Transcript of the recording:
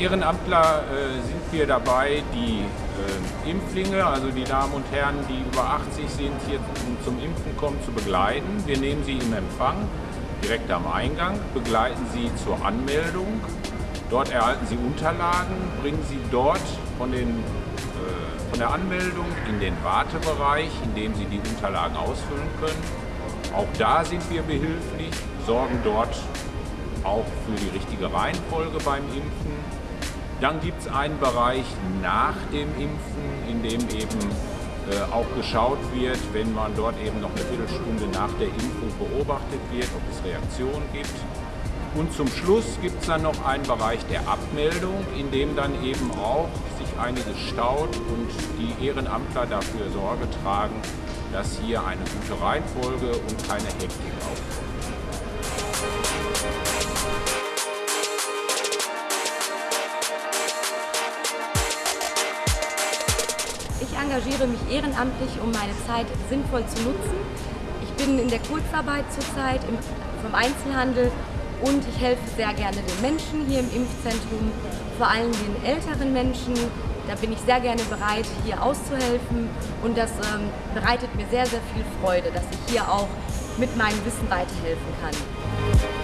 Ehrenamtler äh, sind wir dabei, die äh, Impflinge, also die Damen und Herren, die über 80 sind, hier zum Impfen kommen, zu begleiten. Wir nehmen sie im Empfang, direkt am Eingang, begleiten sie zur Anmeldung. Dort erhalten sie Unterlagen, bringen sie dort von, den, äh, von der Anmeldung in den Wartebereich, in dem sie die Unterlagen ausfüllen können. Auch da sind wir behilflich, sorgen dort auch für die richtige Reihenfolge beim Impfen. Dann gibt es einen Bereich nach dem Impfen, in dem eben äh, auch geschaut wird, wenn man dort eben noch eine Viertelstunde nach der Impfung beobachtet wird, ob es Reaktionen gibt. Und zum Schluss gibt es dann noch einen Bereich der Abmeldung, in dem dann eben auch sich einiges staut und die Ehrenamtler dafür Sorge tragen, dass hier eine gute Reihenfolge und keine Hektik aufkommt. Engagiere mich ehrenamtlich, um meine Zeit sinnvoll zu nutzen. Ich bin in der Kurzarbeit zurzeit im, vom Einzelhandel und ich helfe sehr gerne den Menschen hier im Impfzentrum, vor allem den älteren Menschen. Da bin ich sehr gerne bereit, hier auszuhelfen und das ähm, bereitet mir sehr, sehr viel Freude, dass ich hier auch mit meinem Wissen weiterhelfen kann.